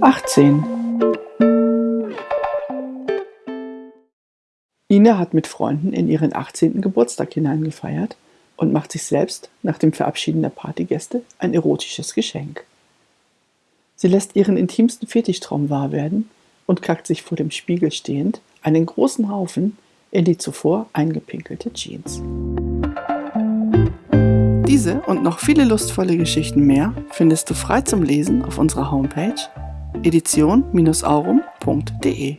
Achtzehn. Ina hat mit Freunden in ihren 18. Geburtstag hineingefeiert und macht sich selbst nach dem Verabschieden der Partygäste ein erotisches Geschenk. Sie lässt ihren intimsten Fetischtraum wahr werden und kackt sich vor dem Spiegel stehend einen großen Haufen in die zuvor eingepinkelte Jeans. Diese und noch viele lustvolle Geschichten mehr findest du frei zum Lesen auf unserer Homepage edition-aurum.de.